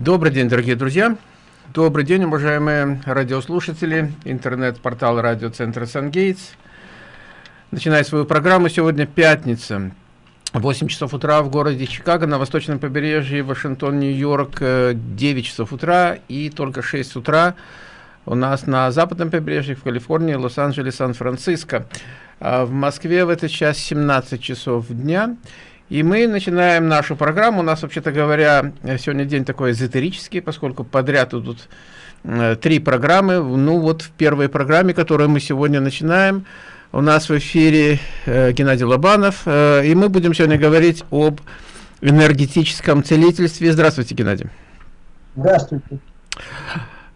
Добрый день, дорогие друзья. Добрый день, уважаемые радиослушатели. Интернет-портал радиоцентра «Сангейтс». Начиная свою программу, сегодня пятница. 8 часов утра в городе Чикаго, на восточном побережье, Вашингтон, Нью-Йорк, 9 часов утра и только 6 утра у нас на западном побережье, в Калифорнии, Лос-Анджелес, Сан-Франциско. А в Москве в этот час 17 часов дня. И мы начинаем нашу программу. У нас, вообще-то говоря, сегодня день такой эзотерический, поскольку подряд идут э, три программы. Ну вот в первой программе, которую мы сегодня начинаем, у нас в эфире э, Геннадий Лобанов, э, и мы будем сегодня говорить об энергетическом целительстве. Здравствуйте, Геннадий. Здравствуйте.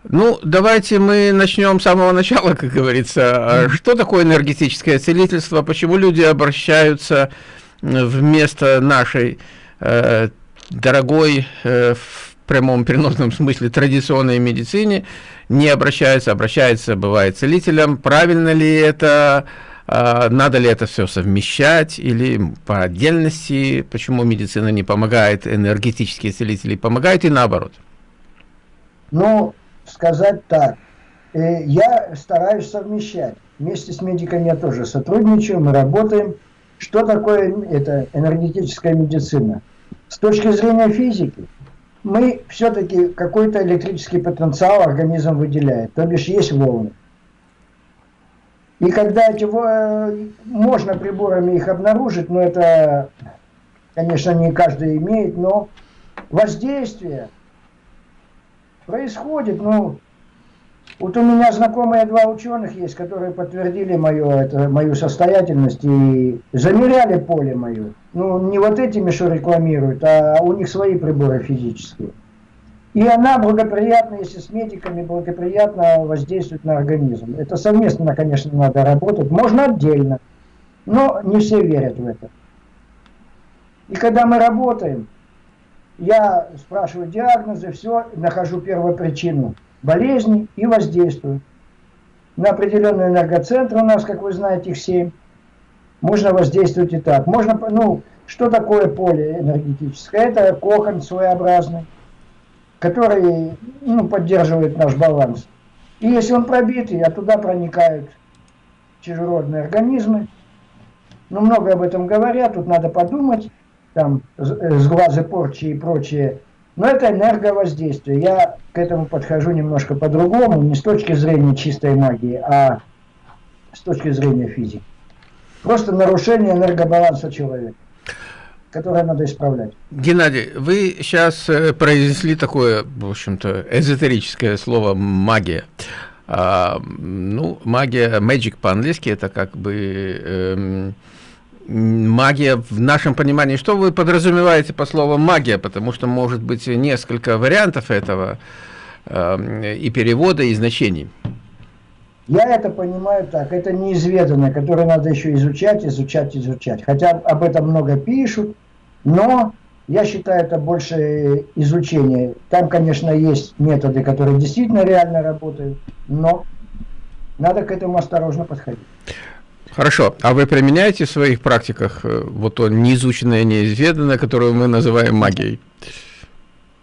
Ну, давайте мы начнем с самого начала, как говорится. Что такое энергетическое целительство? Почему люди обращаются вместо нашей э, дорогой э, в прямом переносном смысле традиционной медицине не обращаются, обращаются, бывает, целителям. Правильно ли это? Э, надо ли это все совмещать или по отдельности? Почему медицина не помогает, энергетические целители помогают и наоборот? Ну, сказать так. Э, я стараюсь совмещать. Вместе с медиками я тоже сотрудничаю, мы работаем. Что такое это энергетическая медицина? С точки зрения физики, мы все-таки какой-то электрический потенциал организм выделяет, то бишь есть волны. И когда эти можно приборами их обнаружить, но это, конечно, не каждый имеет, но воздействие происходит, ну, вот у меня знакомые два ученых есть, которые подтвердили мою, это, мою состоятельность и замеряли поле мое. Ну, не вот этими, что рекламируют, а у них свои приборы физические. И она благоприятна, если с медиками, благоприятно воздействует на организм. Это совместно, конечно, надо работать. Можно отдельно, но не все верят в это. И когда мы работаем, я спрашиваю диагнозы, все, нахожу первую причину болезни и воздействуют. На определенный энергоцентр у нас, как вы знаете, их 7. Можно воздействовать и так. Можно, ну, что такое поле энергетическое? Это кокон своеобразный, который ну, поддерживает наш баланс. И если он пробитый, а туда проникают чужеродные организмы, ну, много об этом говорят, тут надо подумать, там, с глаза порчи и прочее но это энерговоздействие. Я к этому подхожу немножко по-другому, не с точки зрения чистой магии, а с точки зрения физики. Просто нарушение энергобаланса человека, которое надо исправлять. Геннадий, вы сейчас э, произнесли такое, в общем-то, эзотерическое слово «магия». А, ну, магия, magic по-английски, это как бы... Эм, магия в нашем понимании. Что вы подразумеваете по слову магия? Потому что может быть несколько вариантов этого э, и перевода, и значений. Я это понимаю так, это неизведанное, которое надо еще изучать, изучать, изучать. Хотя об этом много пишут, но я считаю это больше изучение. Там, конечно, есть методы, которые действительно реально работают, но надо к этому осторожно подходить. Хорошо. А вы применяете в своих практиках э, вот то неизученное, неизведанное, которое мы называем магией?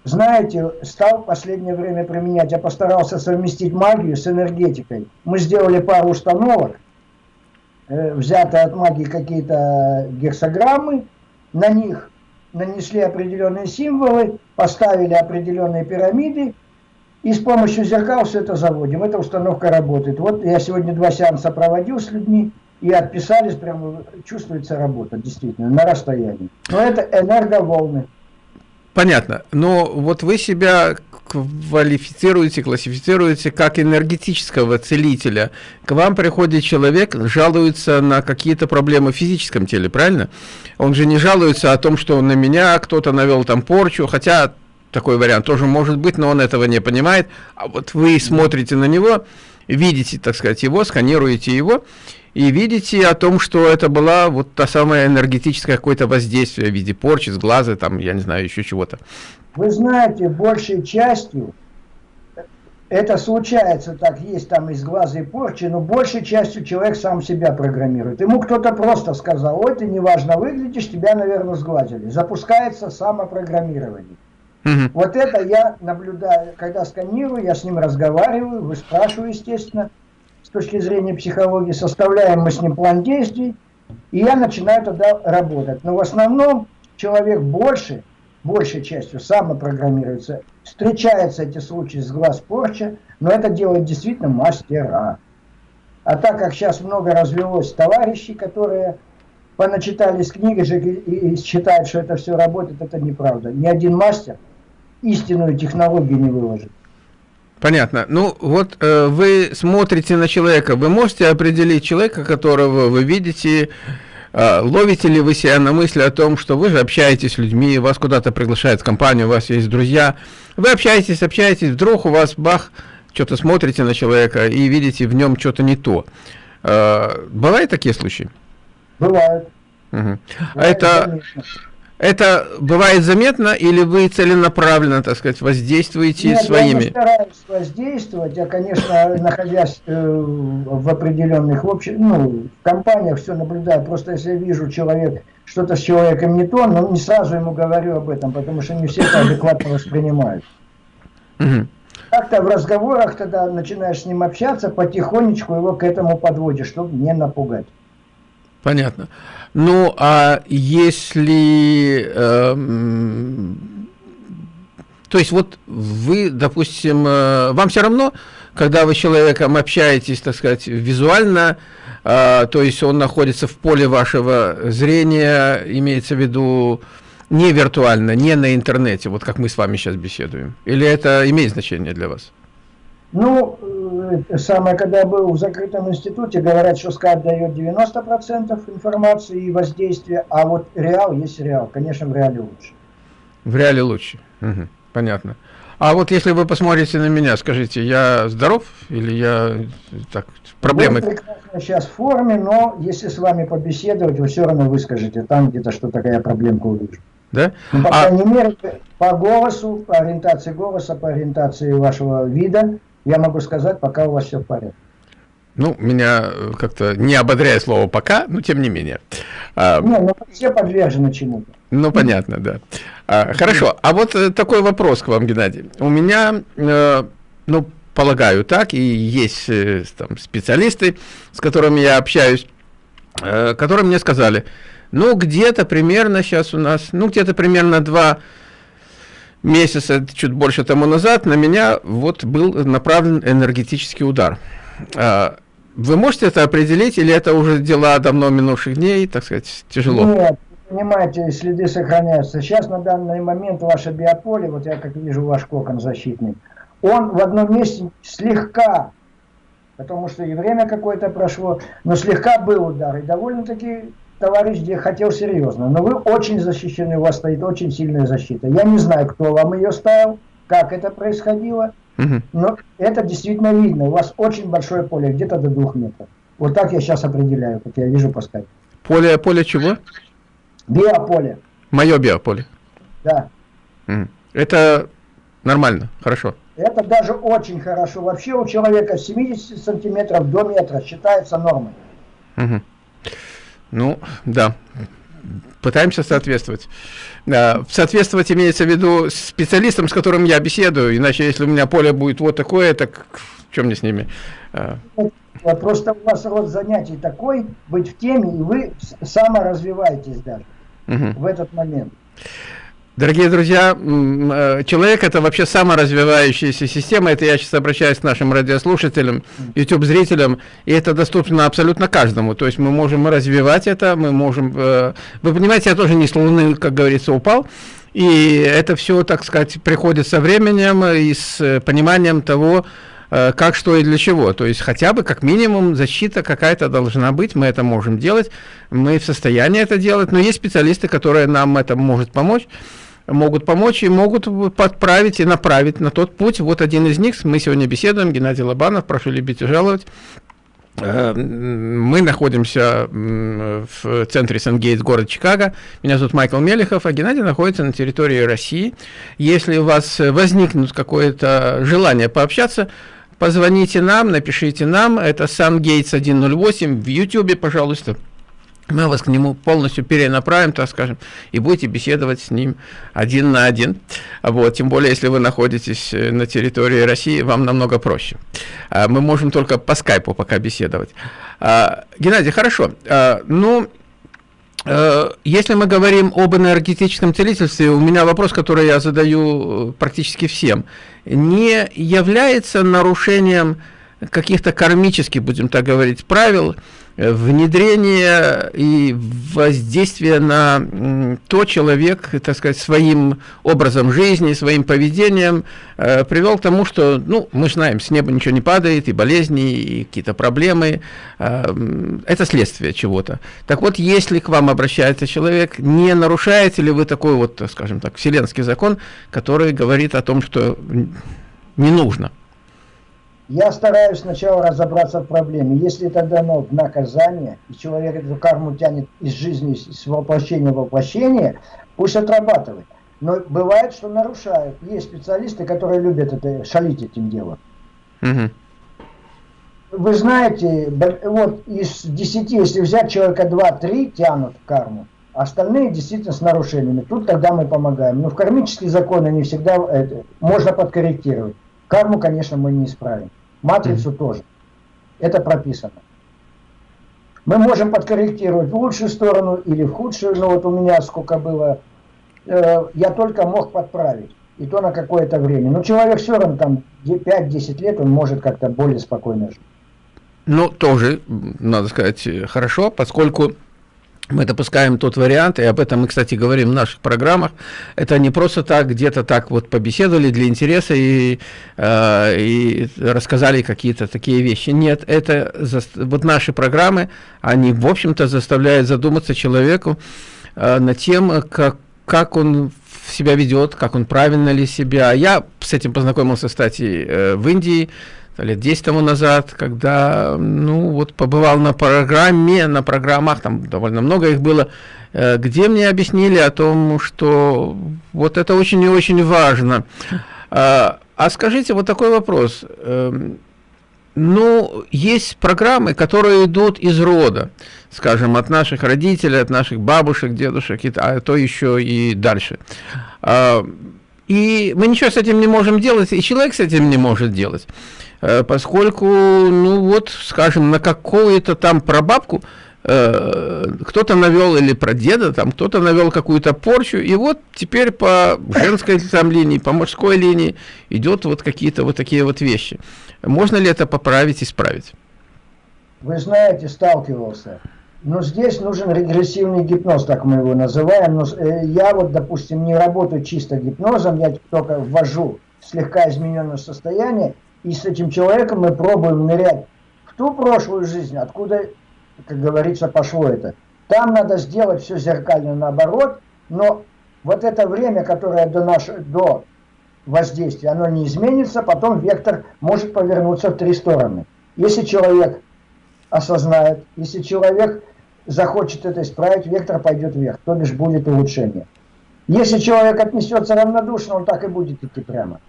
Знаете, стал в последнее время применять. Я постарался совместить магию с энергетикой. Мы сделали пару установок, э, взяты от магии какие-то гексограммы, на них нанесли определенные символы, поставили определенные пирамиды, и с помощью зеркал все это заводим. Эта установка работает. Вот я сегодня два сеанса проводил с людьми, и отписались, прямо чувствуется работа, действительно, на расстоянии. Но это энерговолны. Понятно. Но вот вы себя квалифицируете, классифицируете как энергетического целителя. К вам приходит человек, жалуется на какие-то проблемы в физическом теле, правильно? Он же не жалуется о том, что на меня кто-то навел там порчу, хотя такой вариант тоже может быть, но он этого не понимает. А вот вы смотрите на него, видите, так сказать, его, сканируете его, и видите о том, что это была вот та самая энергетическое какое-то воздействие в виде порчи, с глаза, там, я не знаю, еще чего-то. Вы знаете, большей частью это случается так, есть там из глаза и порчи, но большей частью человек сам себя программирует. Ему кто-то просто сказал, ой, ты неважно выглядишь, тебя, наверное, сглазили. Запускается самопрограммирование. Угу. Вот это я наблюдаю, когда сканирую, я с ним разговариваю, выспрашиваю, естественно, с точки зрения психологии, составляем мы с ним план действий, и я начинаю тогда работать. Но в основном человек больше, большей частью самопрограммируется, встречаются эти случаи с глаз порча, но это делает действительно мастера. А так как сейчас много развелось товарищей, которые поначитались книги же и, и считают, что это все работает, это неправда. Ни один мастер истинную технологию не выложит. Понятно. Ну, вот э, вы смотрите на человека, вы можете определить человека, которого вы видите, э, ловите ли вы себя на мысли о том, что вы же общаетесь с людьми, вас куда-то приглашают в компанию, у вас есть друзья, вы общаетесь, общаетесь, вдруг у вас, бах, что-то смотрите на человека и видите в нем что-то не то. Э, бывают такие случаи? Бывают. Угу. А это... Конечно. Это бывает заметно или вы целенаправленно, так сказать, воздействуете Нет, своими? я не стараюсь воздействовать. Я, конечно, находясь э, в определенных, в общем, ну, в компаниях все наблюдаю. Просто если я вижу человек, что-то с человеком не то, но не сразу ему говорю об этом, потому что не все это адекватно воспринимают. Угу. Как-то в разговорах тогда начинаешь с ним общаться, потихонечку его к этому подводишь, чтобы не напугать. Понятно. Ну, а если... Э, то есть вот вы, допустим, э, вам все равно, когда вы с человеком общаетесь, так сказать, визуально, э, то есть он находится в поле вашего зрения, имеется в виду не виртуально, не на интернете, вот как мы с вами сейчас беседуем? Или это имеет значение для вас? Ну, э, самое, когда я был в закрытом институте, говорят, что скайп дает 90% информации и воздействия, а вот реал есть реал. Конечно, в реале лучше. В реале лучше. Угу. Понятно. А вот если вы посмотрите на меня, скажите, я здоров или я так проблемы? Вы прекрасно сейчас в форме, но если с вами побеседовать, вы все равно выскажете там где-то что такая проблемка увижу. Да? Ну, по а... крайней мере, по голосу, по ориентации голоса, по ориентации вашего вида, я могу сказать, пока у вас все в порядке. Ну, меня э, как-то не ободряет слово «пока», но тем не менее. А, не, ну все подвержены чему-то. Ну, понятно, да. А, хорошо, а вот э, такой вопрос к вам, Геннадий. У меня, э, ну, полагаю так, и есть э, там специалисты, с которыми я общаюсь, э, которые мне сказали, ну, где-то примерно сейчас у нас, ну, где-то примерно два месяца, чуть больше тому назад, на меня вот был направлен энергетический удар. А, вы можете это определить, или это уже дела давно минувших дней, так сказать, тяжело? Нет, понимаете, следы сохраняются. Сейчас на данный момент ваше биополе, вот я как вижу ваш кокон защитный, он в одном месте слегка, потому что и время какое-то прошло, но слегка был удар, и довольно-таки товарищ где хотел серьезно, но вы очень защищены, у вас стоит очень сильная защита. Я не знаю, кто вам ее ставил, как это происходило, угу. но это действительно видно. У вас очень большое поле, где-то до двух метров. Вот так я сейчас определяю, как я вижу по скайпу. Поле, поле чего? Биополе. Мое биополе? Да. Угу. Это нормально, хорошо. Это даже очень хорошо. Вообще у человека 70 сантиметров до метра считается нормой. Угу. Ну, да. Пытаемся соответствовать. Соответствовать имеется в виду специалистам, с которым я беседую, иначе если у меня поле будет вот такое, так в чем мне с ними? А. Просто у вас род занятий такой, быть в теме, и вы саморазвиваетесь даже угу. в этот момент. Дорогие друзья, э, человек это вообще саморазвивающаяся система, это я сейчас обращаюсь к нашим радиослушателям, YouTube-зрителям, и это доступно абсолютно каждому, то есть мы можем развивать это, мы можем, э, вы понимаете, я тоже не с луны, как говорится, упал, и это все, так сказать, приходит со временем и с пониманием того, Э, как, что и для чего. То есть хотя бы как минимум защита какая-то должна быть, мы это можем делать, мы в состоянии это делать, но есть специалисты, которые нам это может помочь могут помочь и могут подправить и направить на тот путь. Вот один из них, мы сегодня беседуем, Геннадий Лобанов, прошу любить и жаловать. Э, мы находимся в центре Сангейтс, город Чикаго. Меня зовут Майкл Мелехов, а Геннадий находится на территории России. Если у вас возникнут какое-то желание пообщаться, Позвоните нам, напишите нам, это сам Гейтс 108 в YouTube, пожалуйста. мы вас к нему полностью перенаправим, так скажем, и будете беседовать с ним один на один. Вот, тем более, если вы находитесь э, на территории России, вам намного проще. А, мы можем только по скайпу пока беседовать. А, Геннадий, хорошо. А, ну, если мы говорим об энергетическом целительстве, у меня вопрос, который я задаю э, практически всем. Не является нарушением каких-то кармических, будем так говорить, правил, внедрение и воздействие на то человек, так сказать, своим образом жизни, своим поведением э, привел к тому, что, ну, мы знаем, с неба ничего не падает, и болезни, и какие-то проблемы, э, это следствие чего-то. Так вот, если к вам обращается человек, не нарушаете ли вы такой вот, скажем так, вселенский закон, который говорит о том, что не нужно? Я стараюсь сначала разобраться в проблеме. Если это дано в наказание, и человек эту карму тянет из жизни, с воплощения в воплощение, пусть отрабатывает. Но бывает, что нарушают. Есть специалисты, которые любят это, шалить этим делом. Угу. Вы знаете, вот из 10, если взять человека 2-3 тянут карму, остальные действительно с нарушениями. Тут тогда мы помогаем. Но в кармические законы не всегда это, можно подкорректировать. Карму, конечно, мы не исправим. Матрицу mm -hmm. тоже. Это прописано. Мы можем подкорректировать в лучшую сторону или в худшую, но вот у меня сколько было, э, я только мог подправить. И то на какое-то время. Но человек все равно там 5-10 лет, он может как-то более спокойно жить. Ну, тоже, надо сказать, хорошо, поскольку мы допускаем тот вариант, и об этом мы, кстати, говорим в наших программах, это не просто так, где-то так вот побеседовали для интереса и, э, и рассказали какие-то такие вещи. Нет, это вот наши программы, они, в общем-то, заставляют задуматься человеку э, над тем, как, как он себя ведет, как он правильно ли себя. Я с этим познакомился, кстати, э, в Индии, лет 10 тому назад, когда, ну, вот побывал на программе, на программах, там довольно много их было, э, где мне объяснили о том, что вот это очень и очень важно. А, а скажите, вот такой вопрос. Эм, ну, есть программы, которые идут из рода, скажем, от наших родителей, от наших бабушек, дедушек, а то еще и дальше. А, и мы ничего с этим не можем делать, и человек с этим не может делать. Э, поскольку, ну вот, скажем, на какую-то там прабабку э, кто-то навел или про деда, там кто-то навел какую-то порчу, и вот теперь по женской там линии, по мужской линии идет вот какие-то вот такие вот вещи. Можно ли это поправить, исправить? Вы знаете, сталкивался. Но здесь нужен регрессивный гипноз, так мы его называем. Но э, я вот, допустим, не работаю чисто гипнозом, я только ввожу слегка измененное состояние, и с этим человеком мы пробуем нырять в ту прошлую жизнь, откуда, как говорится, пошло это. Там надо сделать все зеркально наоборот, но вот это время, которое до, наш, до воздействия, оно не изменится, потом вектор может повернуться в три стороны. Если человек осознает, если человек захочет это исправить, вектор пойдет вверх, то бишь будет улучшение. Если человек отнесется равнодушно, он так и будет идти прямо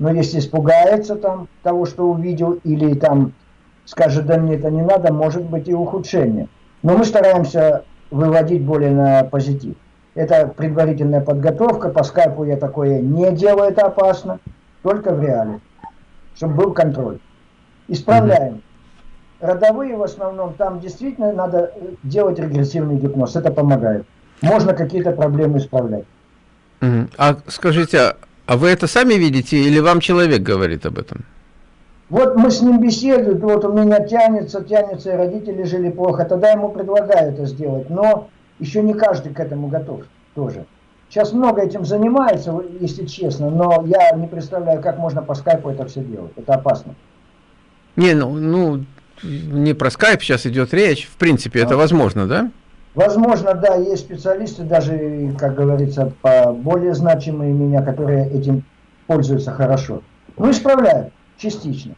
но если испугается там того, что увидел, или там скажет, да мне это не надо, может быть и ухудшение. Но мы стараемся выводить более на позитив. Это предварительная подготовка, по скайпу я такое не делаю, это опасно, только в реале, чтобы был контроль. Исправляем. Родовые в основном, там действительно надо делать регрессивный гипноз, это помогает. Можно какие-то проблемы исправлять. А скажите, а вы это сами видите или вам человек говорит об этом? Вот мы с ним беседуем, вот у меня тянется, тянется, и родители жили плохо, тогда ему предлагаю это сделать, но еще не каждый к этому готов тоже. Сейчас много этим занимается, если честно, но я не представляю, как можно по скайпу это все делать, это опасно. Не, ну, ну не про скайп сейчас идет речь, в принципе, а. это возможно, да? Возможно, да, есть специалисты, даже, как говорится, по более значимые меня, которые этим пользуются хорошо. Ну, исправляют, частично.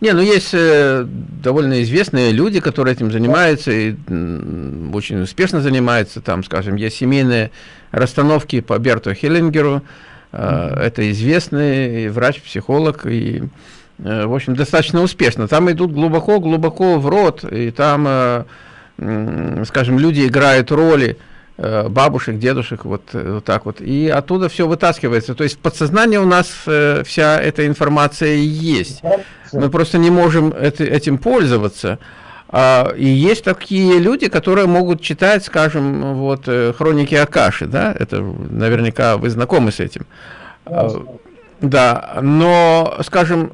Не, ну есть э, довольно известные люди, которые этим занимаются и э, очень успешно занимаются. Там, скажем, есть семейные расстановки по Берту Хеллингеру. Э, mm -hmm. Это известный врач, психолог и, э, в общем, достаточно успешно. Там идут глубоко-глубоко в рот, и там... Э, скажем, люди играют роли э, бабушек, дедушек, вот, э, вот так вот, и оттуда все вытаскивается. То есть в подсознании у нас вся эта информация есть. Мы просто не можем этим пользоваться. А, и есть такие люди, которые могут читать, скажем, вот хроники Акаши, да, это наверняка вы знакомы с этим. Да, но, скажем,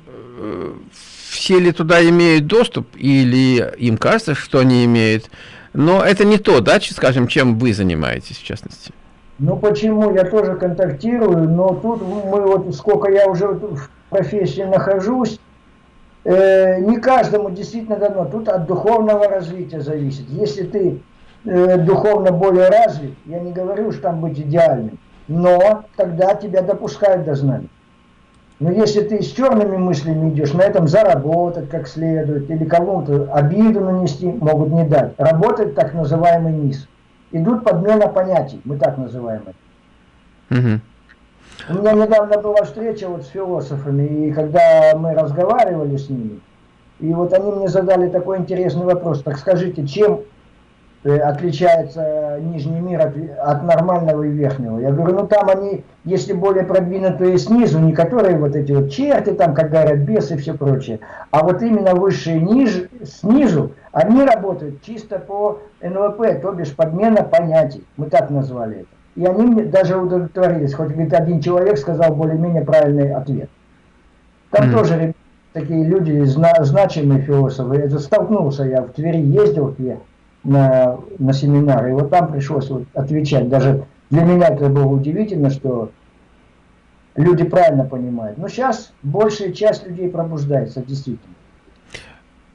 все ли туда имеют доступ, или им кажется, что они имеют. Но это не то, да, скажем, чем вы занимаетесь, в частности. Ну почему? Я тоже контактирую, но тут мы вот сколько я уже в профессии нахожусь, э, не каждому действительно дано. Тут от духовного развития зависит. Если ты э, духовно более развит, я не говорю, что там быть идеальным, но тогда тебя допускают до знаний. Но если ты с черными мыслями идешь, на этом заработать как следует, или кому-то обиду нанести, могут не дать. Работает так называемый низ. Идут подмена понятий, мы так называем это. Угу. У меня недавно была встреча вот с философами, и когда мы разговаривали с ними, и вот они мне задали такой интересный вопрос. Так скажите, чем отличается нижний мир от, от нормального и верхнего. Я говорю, ну там они, если более продвинутые снизу, не которые вот эти вот черти, там, как говорят, бесы и все прочее, а вот именно высшие ниже, снизу, они работают чисто по НЛП, то бишь подмена понятий. Мы так назвали это. И они мне даже удовлетворились, хоть говорит, один человек сказал более-менее правильный ответ. Там mm -hmm. тоже такие люди, зна значимые философы. Это столкнулся я в Твери, ездил в Твери на, на семинар, и вот там пришлось вот отвечать. Даже для меня это было удивительно, что люди правильно понимают. Но сейчас большая часть людей пробуждается, действительно.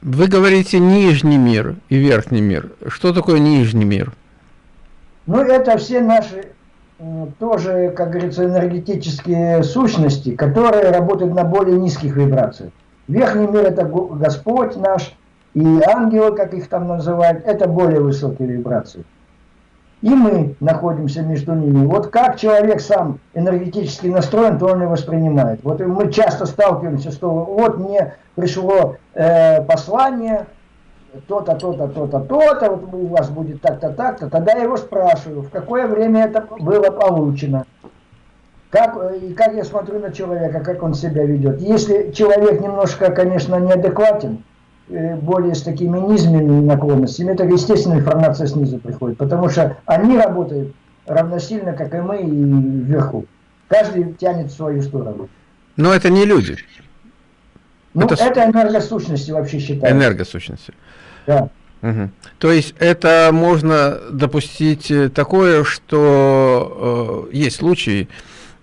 Вы говорите нижний мир и верхний мир. Что такое нижний мир? Ну, это все наши тоже, как говорится, энергетические сущности, которые работают на более низких вибрациях. Верхний мир – это Господь наш, и ангелы, как их там называют, это более высокие вибрации. И мы находимся между ними. Вот как человек сам энергетически настроен, то он и воспринимает. Вот мы часто сталкиваемся, что вот мне пришло э, послание, то-то, то-то, то-то, то-то, вот у вас будет так-то, так-то. Тогда я его спрашиваю, в какое время это было получено. Как, и как я смотрю на человека, как он себя ведет. Если человек немножко, конечно, неадекватен, Э, более с такими низменными наклонностями, это естественно информация снизу приходит, потому что они работают равносильно, как и мы, и вверху. Каждый тянет в свою сторону. Но это не люди. Ну, это, это энергосущности вообще считается. Энергосущности. Да. Угу. То есть это можно допустить э, такое, что э, есть случаи,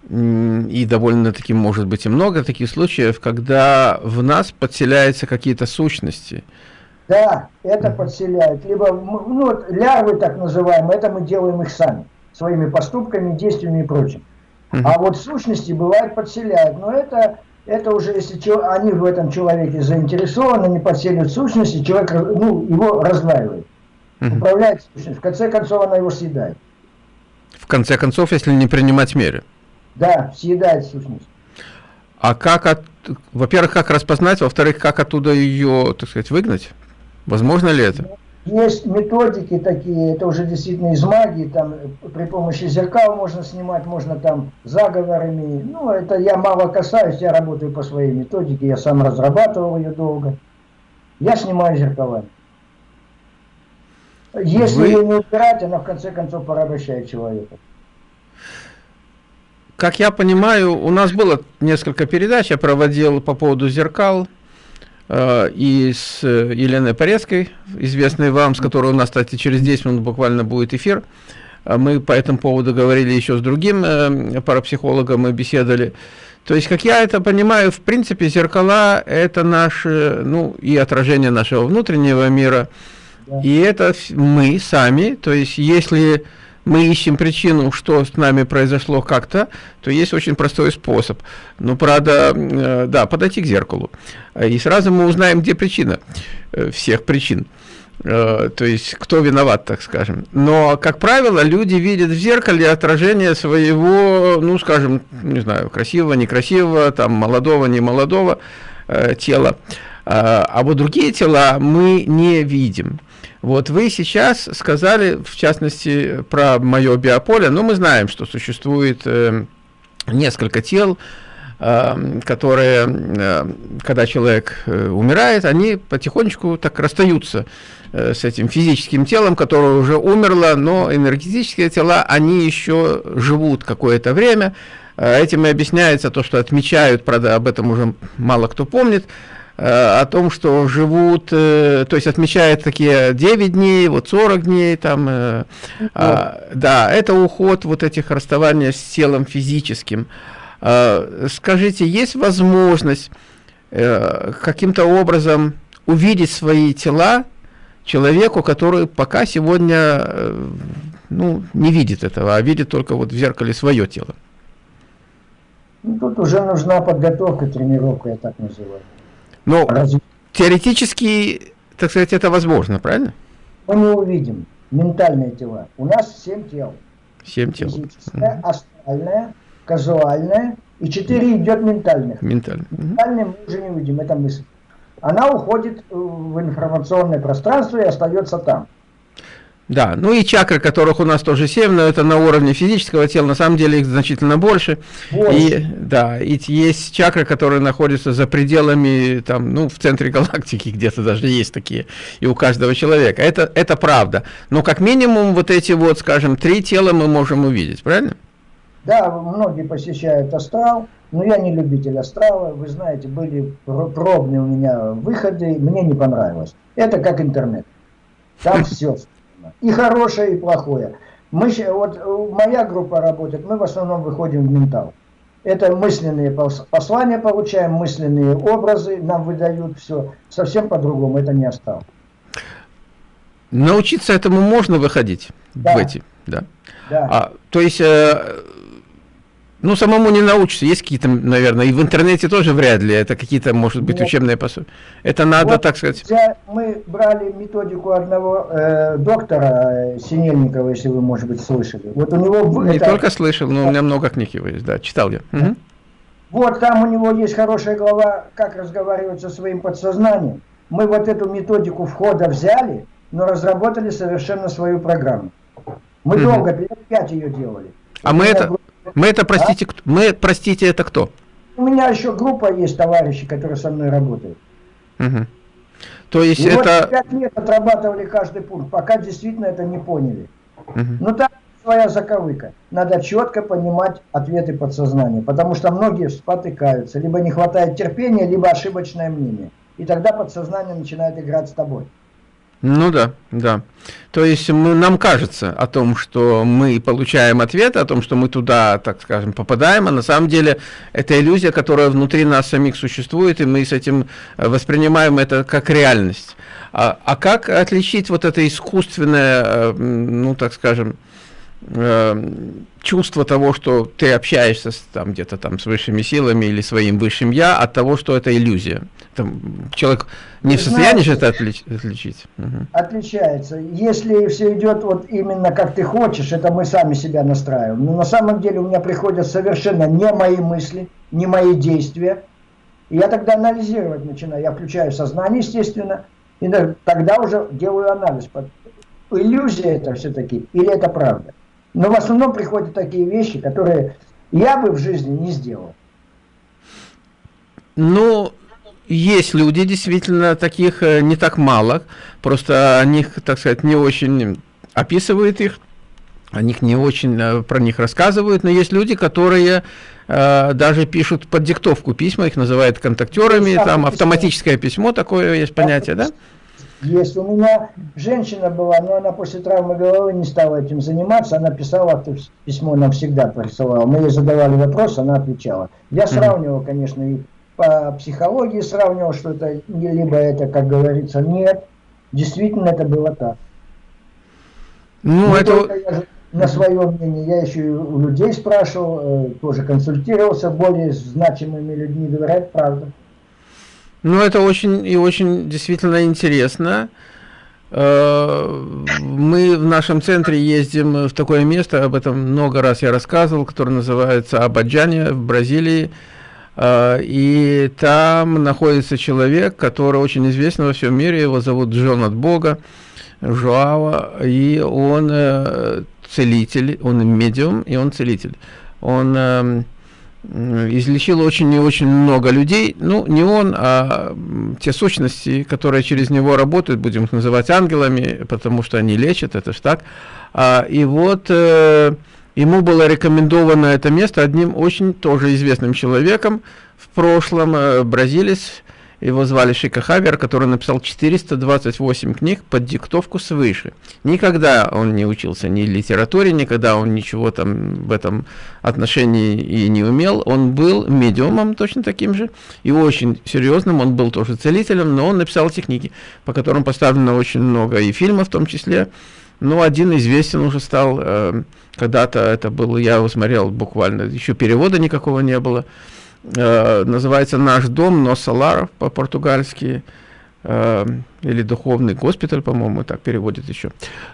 и довольно-таки может быть и много таких случаев, когда в нас подселяются какие-то сущности. Да, это подселяют. Либо, ну вот, лярвы так называемые, это мы делаем их сами, своими поступками, действиями и прочим. Uh А вот сущности бывает подселяют, но это, это уже, если они в этом человеке заинтересованы, не подселят сущности, человек ну, его раздваивает, uh управляет сущностью, в конце концов она его съедает. В конце концов, если не принимать меры. Да, съедает сущность. А как, от, во-первых, как распознать, во-вторых, как оттуда ее, так сказать, выгнать? Возможно ли это? Есть методики такие, это уже действительно из магии, там при помощи зеркал можно снимать, можно там заговорами. Ну, это я мало касаюсь, я работаю по своей методике, я сам разрабатывал ее долго. Я снимаю зеркалами. Если Вы... ее не убирать, она в конце концов порабощает человека как я понимаю, у нас было несколько передач, я проводил по поводу зеркал, э, и с Еленой Порецкой, известной вам, с которой у нас, кстати, через 10 минут буквально будет эфир. Э, мы по этому поводу говорили еще с другим э, парапсихологом, мы беседовали. То есть, как я это понимаю, в принципе, зеркала – это наши, ну, и отражение нашего внутреннего мира. Да. И это мы сами, то есть, если мы ищем причину, что с нами произошло как-то, то есть очень простой способ. Ну, правда, э, да, подойти к зеркалу. И сразу мы узнаем, где причина э, всех причин. Э, то есть, кто виноват, так скажем. Но, как правило, люди видят в зеркале отражение своего, ну, скажем, не знаю, красивого, некрасивого, там, молодого, немолодого тела. А вот другие тела мы не видим. Вот вы сейчас сказали, в частности, про мое биополе, но мы знаем, что существует э, несколько тел, э, которые, э, когда человек э, умирает, они потихонечку так расстаются э, с этим физическим телом, которое уже умерло, но энергетические тела, они еще живут какое-то время. Э, этим и объясняется то, что отмечают, правда, об этом уже мало кто помнит, о том, что живут, э, то есть отмечают такие 9 дней, вот 40 дней, там, э, а, да, это уход вот этих расставания с телом физическим. А, скажите, есть возможность каким-то образом увидеть свои тела человеку, который пока сегодня ну, не видит этого, а видит только вот в зеркале свое тело? Ну, тут уже нужна подготовка, тренировка, я так называю. Но Разве... теоретически, так сказать, это возможно, правильно? Мы не увидим ментальные тела. У нас семь тел. Семь тел. Физическое, угу. астральное, казуальное и четыре идет ментальных. Ментальное. Ментальное мы уже не увидим, это мысль. Она уходит в информационное пространство и остается там. Да, ну и чакры, которых у нас тоже 7, но это на уровне физического тела, на самом деле их значительно больше. больше. И, да, и есть чакры, которые находятся за пределами, там, ну, в центре галактики где-то даже есть такие, и у каждого человека. Это, это правда. Но как минимум вот эти вот, скажем, три тела мы можем увидеть, правильно? Да, многие посещают астрал, но я не любитель астрала. Вы знаете, были пробные у меня выходы, мне не понравилось. Это как интернет. Там все и хорошее, и плохое. Мы, вот э, моя группа работает, мы в основном выходим в ментал. Это мысленные послания получаем, мысленные образы нам выдают, все. Совсем по-другому, это не осталось. Научиться этому можно выходить да. в эти, да? Да. А, то есть... Э, ну, самому не научишься. Есть какие-то, наверное, и в интернете тоже вряд ли. Это какие-то, может быть, Нет. учебные пособия. Это надо, вот, так сказать... Мы брали методику одного э, доктора э, Синельникова, если вы, может быть, слышали. Вот у него... Не это... только слышал, но у меня много книг его есть, да, читал я. Угу. Вот там у него есть хорошая глава, как разговаривать со своим подсознанием. Мы вот эту методику входа взяли, но разработали совершенно свою программу. Мы угу. долго, лет пять ее делали. А мы это... Мы это, простите, а? мы, простите, это кто? У меня еще группа есть товарищи, которые со мной работают. Угу. То есть и это... Вот пять лет отрабатывали каждый пункт, пока действительно это не поняли. Угу. Ну там своя заковыка. Надо четко понимать ответы подсознания, потому что многие спотыкаются, либо не хватает терпения, либо ошибочное мнение. И тогда подсознание начинает играть с тобой. Ну да, да. То есть мы, нам кажется о том, что мы получаем ответ, о том, что мы туда, так скажем, попадаем, а на самом деле это иллюзия, которая внутри нас самих существует, и мы с этим э, воспринимаем это как реальность. А, а как отличить вот это искусственное, э, ну так скажем, э, чувство того, что ты общаешься там где-то там с высшими силами или своим высшим я, от того, что это иллюзия. Там, человек не в состоянии же это отлич, отличить. Угу. Отличается. Если все идет вот именно как ты хочешь, это мы сами себя настраиваем. Но на самом деле у меня приходят совершенно не мои мысли, не мои действия. И я тогда анализировать начинаю. Я включаю сознание, естественно, и тогда уже делаю анализ. Иллюзия это все-таки или это правда? Но в основном приходят такие вещи, которые я бы в жизни не сделал. Ну, есть люди, действительно, таких э, не так мало, просто о них, так сказать, не очень описывают их, о них не очень э, про них рассказывают, но есть люди, которые э, даже пишут под диктовку письма, их называют контактерами, там автоматическое письмо, такое есть понятие, да? Есть. У меня женщина была, но она после травмы головы не стала этим заниматься. Она писала письмо, нам всегда присылала. Мы ей задавали вопрос, она отвечала. Я сравнивал, конечно, и по психологии сравнивал, что это либо это, как говорится, нет. Действительно, это было так. Ну, не это... Я на свое мнение, я еще и у людей спрашивал, э, тоже консультировался, более значимыми людьми, говорят правду. Ну, это очень и очень действительно интересно. Э, мы в нашем центре ездим в такое место, об этом много раз я рассказывал, которое называется Абаджане в Бразилии. э, и там находится человек, который очень известен во всем мире, его зовут Джон от Бога, Жуава, и он э, целитель, он медиум, и он целитель. Он э, излечил очень и очень много людей, ну, не он, а те сущности, которые через него работают, будем их называть ангелами, потому что они лечат, это ж так. А, и вот э, ему было рекомендовано это место одним очень тоже известным человеком в прошлом, э, бразилец, его звали Шика Хавер, который написал 428 книг под диктовку свыше. Никогда он не учился ни литературе, никогда он ничего там в этом отношении и не умел. Он был медиумом точно таким же и очень серьезным. Он был тоже целителем, но он написал эти книги, по которым поставлено очень много и фильмов в том числе. Но один известен уже стал, э, когда-то это был, я его смотрел буквально, еще перевода никакого не было. Э, называется «Наш дом», но Солар по-португальски, э, или «Духовный госпиталь», по-моему, так переводит еще.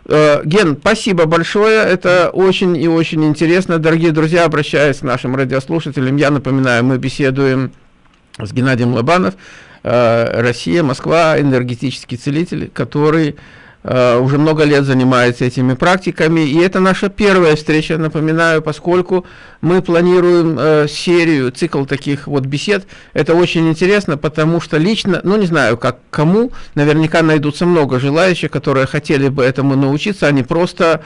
Э, Ген, спасибо большое, это очень и очень интересно. Дорогие друзья, обращаясь к нашим радиослушателям, я напоминаю, мы беседуем с Геннадием Лобанов, э, Россия, Москва, энергетический целитель, который уже много лет занимается этими практиками, и это наша первая встреча, напоминаю, поскольку мы планируем э, серию, цикл таких вот бесед. Это очень интересно, потому что лично, ну не знаю, как кому, наверняка найдутся много желающих, которые хотели бы этому научиться, они просто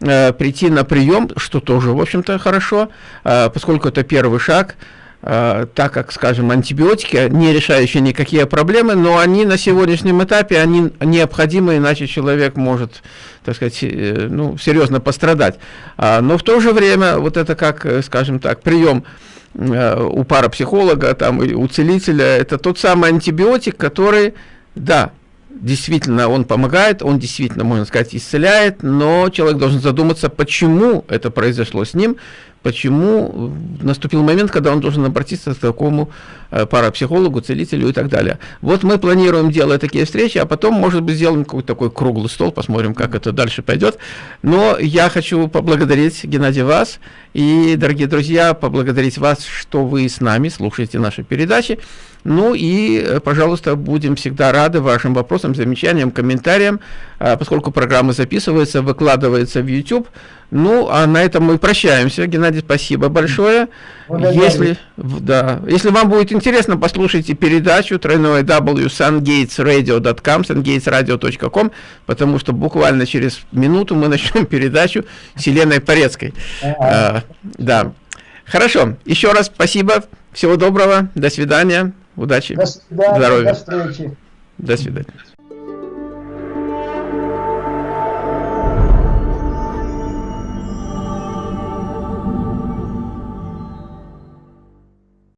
э, прийти на прием, что тоже, в общем-то, хорошо, э, поскольку это первый шаг, Э, так как, скажем, антибиотики, не решающие никакие проблемы, но они на сегодняшнем этапе, они необходимы, иначе человек может, так сказать, э, ну, серьезно пострадать. А, но в то же время, вот это как, э, скажем так, прием у парапсихолога, там, у целителя, это тот самый антибиотик, который, да, действительно он помогает, он действительно, можно сказать, исцеляет, но человек должен задуматься, почему это произошло с ним, почему наступил момент, когда он должен обратиться к такому э, парапсихологу, целителю и так далее. Вот мы планируем делать такие встречи, а потом, может быть, сделаем какой-то такой круглый стол, посмотрим, как это дальше пойдет. Но я хочу поблагодарить, Геннадий, вас и, дорогие друзья, поблагодарить вас, что вы с нами слушаете наши передачи. Ну и, э, пожалуйста, будем всегда рады вашим вопросам, замечаниям, комментариям, а, поскольку программа записывается, выкладывается в YouTube. Ну, а на этом мы прощаемся. Геннадий, спасибо большое. Если, да, если вам будет интересно, послушайте передачу тройное w sungatesradio.com, sungatesradio.com, потому что буквально через минуту мы начнем передачу с Еленой Порецкой. А, да. Хорошо. Еще раз спасибо. Всего доброго. До свидания. Удачи. До свидания. Здоровья. До встречи. До свидания.